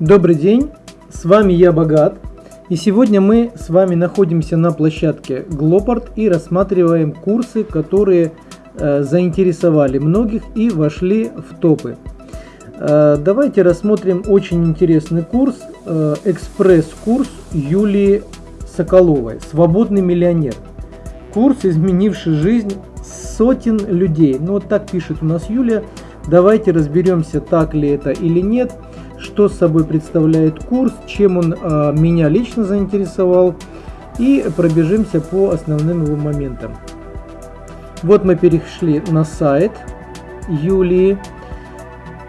Добрый день, с вами я Богат, и сегодня мы с вами находимся на площадке Glopart и рассматриваем курсы, которые э, заинтересовали многих и вошли в топы. Э, давайте рассмотрим очень интересный курс, э, экспресс-курс Юлии Соколовой «Свободный миллионер». Курс, изменивший жизнь сотен людей. Ну вот так пишет у нас Юлия. Давайте разберемся, так ли это или нет что собой представляет курс, чем он а, меня лично заинтересовал и пробежимся по основным его моментам. Вот мы перешли на сайт Юлии.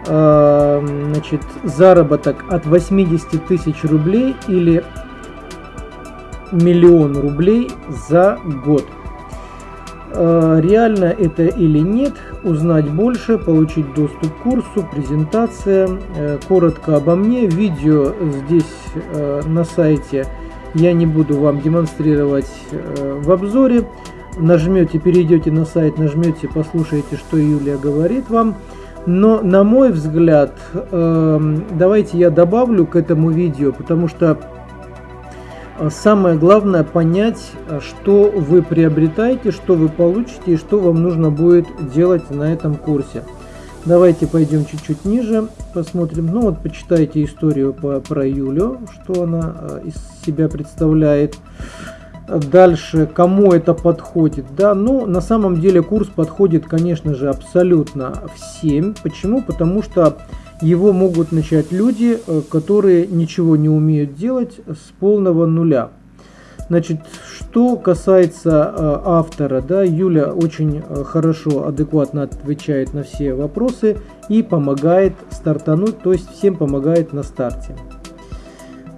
А, значит, заработок от 80 тысяч рублей или миллион рублей за год. А, реально это или нет, узнать больше, получить доступ к курсу, презентация, э, коротко обо мне. Видео здесь э, на сайте я не буду вам демонстрировать э, в обзоре. Нажмете, перейдете на сайт, нажмете, послушаете, что Юлия говорит вам. Но на мой взгляд, давайте я добавлю к этому видео, потому что самое главное понять, что вы приобретаете, что вы получите и что вам нужно будет делать на этом курсе. Давайте пойдем чуть-чуть ниже, посмотрим. Ну вот почитайте историю по, про Юлю, что она а, из себя представляет. Дальше, кому это подходит? Да, ну на самом деле курс подходит, конечно же, абсолютно всем. Почему? Потому что его могут начать люди, э, которые ничего не умеют делать с полного нуля. Значит, что касается э, автора, да, Юля очень э, хорошо, адекватно отвечает на все вопросы и помогает стартануть, то есть всем помогает на старте.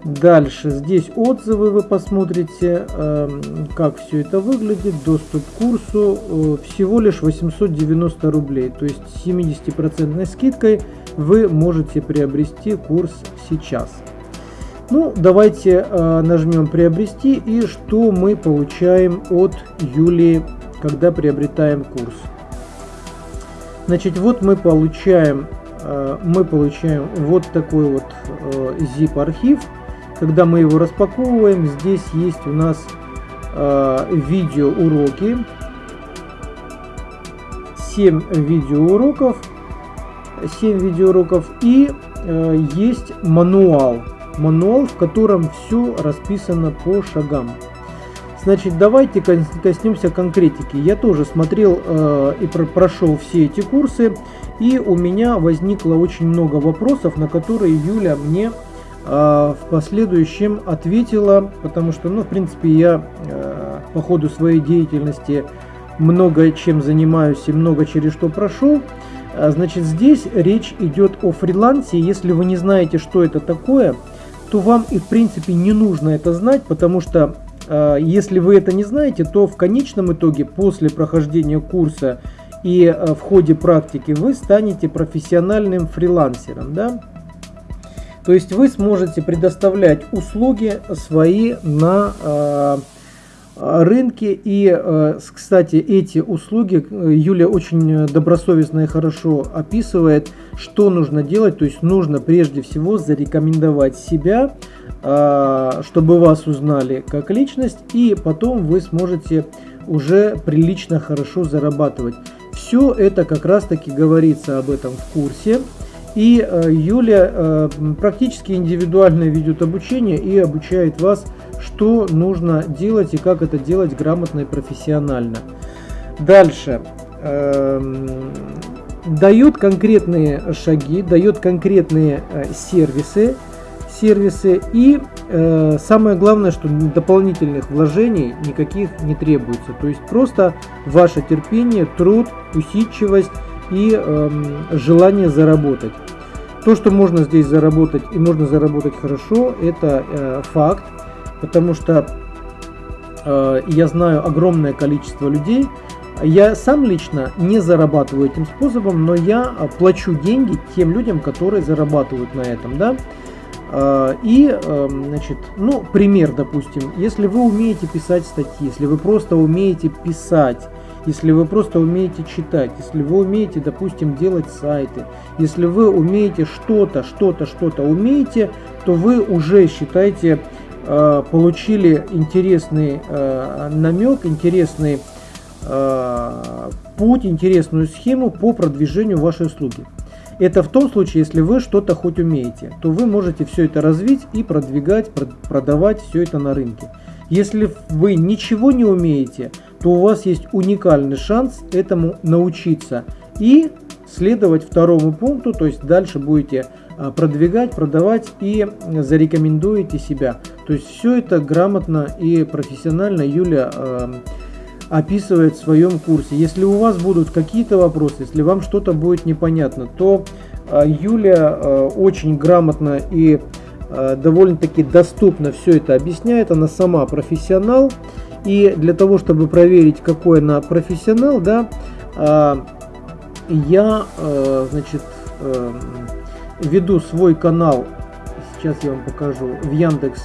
Дальше, здесь отзывы вы посмотрите, эм, как все это выглядит, доступ к курсу, всего лишь 890 рублей, то есть 70% скидкой вы можете приобрести курс сейчас. Ну, давайте э, нажмем приобрести и что мы получаем от Юлии, когда приобретаем курс. Значит, вот мы получаем, э, мы получаем вот такой вот э, zip архив. Когда мы его распаковываем, здесь есть у нас э, видео уроки, 7 видеоуроков 7 видеоуроков и э, есть мануал. Мануал, в котором все расписано по шагам. Значит, давайте коснемся конкретики. Я тоже смотрел э, и про прошел все эти курсы, и у меня возникло очень много вопросов, на которые Юля мне э, в последующем ответила, потому что, ну, в принципе, я э, по ходу своей деятельности много чем занимаюсь и много через что прошел. А, значит, здесь речь идет о фрилансе. Если вы не знаете, что это такое, то вам и в принципе не нужно это знать, потому что э, если вы это не знаете, то в конечном итоге после прохождения курса и э, в ходе практики вы станете профессиональным фрилансером. Да? То есть вы сможете предоставлять услуги свои на э, рынке. И, э, кстати, эти услуги э, Юля очень добросовестно и хорошо описывает, что нужно делать. То есть нужно прежде всего зарекомендовать себя, э, чтобы вас узнали как личность, и потом вы сможете уже прилично хорошо зарабатывать. Все это как раз таки говорится об этом в курсе. И Юля практически индивидуально ведет обучение и обучает вас что нужно делать и как это делать грамотно и профессионально. Дальше. Эм, дает конкретные шаги, дает конкретные э, сервисы, сервисы и э, самое главное, что дополнительных вложений никаких не требуется. То есть просто ваше терпение, труд, усидчивость и э, желание заработать. То, что можно здесь заработать и можно заработать хорошо, это э, факт потому что э, я знаю огромное количество людей. Я сам лично не зарабатываю этим способом, но я плачу деньги тем людям, которые зарабатывают на этом, да. Э, и, э, значит, ну, пример, допустим, если вы умеете писать статьи, если вы просто умеете писать, если вы просто умеете читать, если вы умеете, допустим, делать сайты, если вы умеете что-то, что-то, что-то умеете, то вы уже считаете э, получили интересный э, намек, интересный э, путь, интересную схему по продвижению вашей услуги. Это в том случае, если вы что-то хоть умеете, то вы можете все это развить и продвигать, продавать все это на рынке. Если вы ничего не умеете, то у вас есть уникальный шанс этому научиться и следовать второму пункту, то есть дальше будете а, продвигать, продавать и зарекомендуете себя. То есть все это грамотно и профессионально Юля э, описывает в своем курсе. Если у вас будут какие-то вопросы, если вам что-то будет непонятно, то э, Юля э, очень грамотно и довольно-таки доступно все это объясняет. Она сама профессионал. И для того, чтобы проверить, какой она профессионал, да, э, я, э, значит, веду свой канал. Сейчас я вам покажу в Яндекс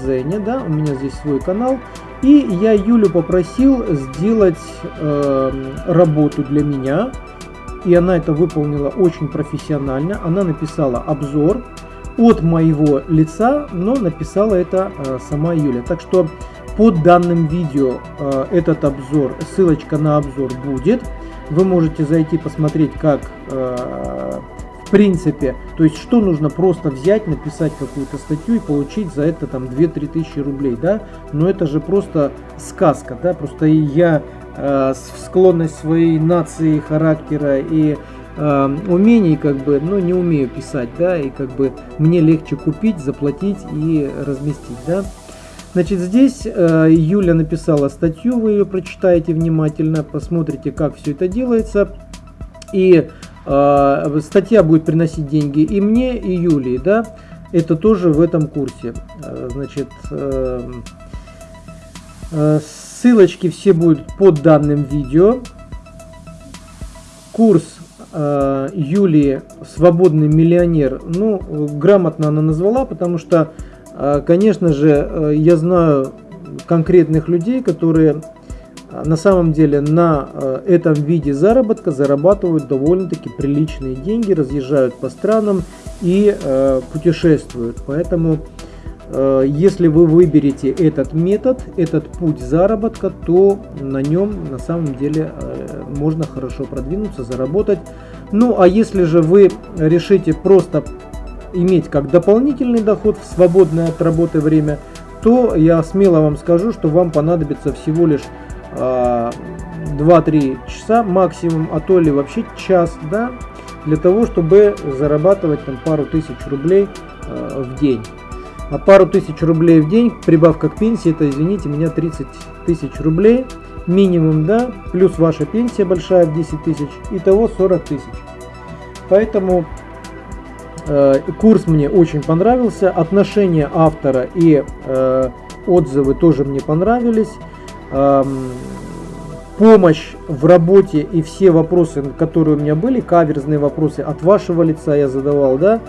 Дзене, да, у меня здесь свой канал. И я Юлю попросил сделать работу для меня. И она это выполнила очень профессионально. Она написала обзор от моего лица, но написала это э, сама Юля. Так что под данным видео э, этот обзор, ссылочка на обзор будет. Вы можете зайти посмотреть, как э, в принципе, то есть что нужно просто взять, написать какую-то статью и получить за это там 2-3 тысячи рублей, да, но это же просто сказка, да, просто я э, склонность своей нации, характера и э, умений, как бы, но не умею писать, да, и как бы мне легче купить, заплатить и разместить, да. Значит, здесь э, Юля написала статью, вы ее прочитаете внимательно, посмотрите, как все это делается. И э, статья будет приносить деньги и мне, и Юлии, да. Это тоже в этом курсе. Э, значит, ссылочки все будут под данным видео. Курс э, Юлии «Свободный миллионер», ну, грамотно она назвала, потому что, конечно же, э, я знаю конкретных людей, которые э, на самом деле на э, этом виде заработка зарабатывают довольно-таки приличные деньги, разъезжают по странам и э, путешествуют. Поэтому если вы выберете этот метод, этот путь заработка, то на нем на самом деле можно хорошо продвинуться, заработать. Ну а если же вы решите просто иметь как дополнительный доход в свободное от работы время, то я смело вам скажу, что вам понадобится всего лишь 2-3 э, часа максимум, а то ли вообще час, да, для того, чтобы зарабатывать там пару тысяч рублей в день. А пару тысяч рублей в день, прибавка к пенсии, это, извините меня, 30 тысяч рублей. Минимум, да, плюс ваша пенсия большая в 10 тысяч, итого 40 тысяч. Поэтому э, курс мне очень понравился, отношение автора и э, отзывы тоже мне понравились. Э, помощь в работе и все вопросы, которые у меня были, каверзные вопросы от вашего лица я задавал, да,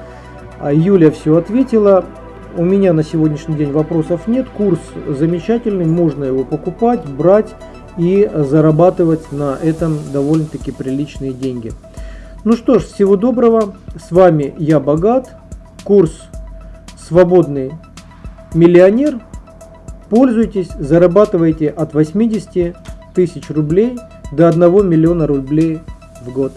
а Юля все ответила. У меня на сегодняшний день вопросов нет. Курс замечательный, можно его покупать, брать и зарабатывать на этом довольно-таки приличные деньги. Ну что ж, всего доброго. С вами я Богат. Курс «Свободный миллионер». Пользуйтесь, зарабатывайте от 80 тысяч рублей до 1 миллиона рублей в год.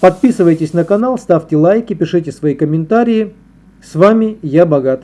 Подписывайтесь на канал, ставьте лайки, пишите свои комментарии. С вами я богат.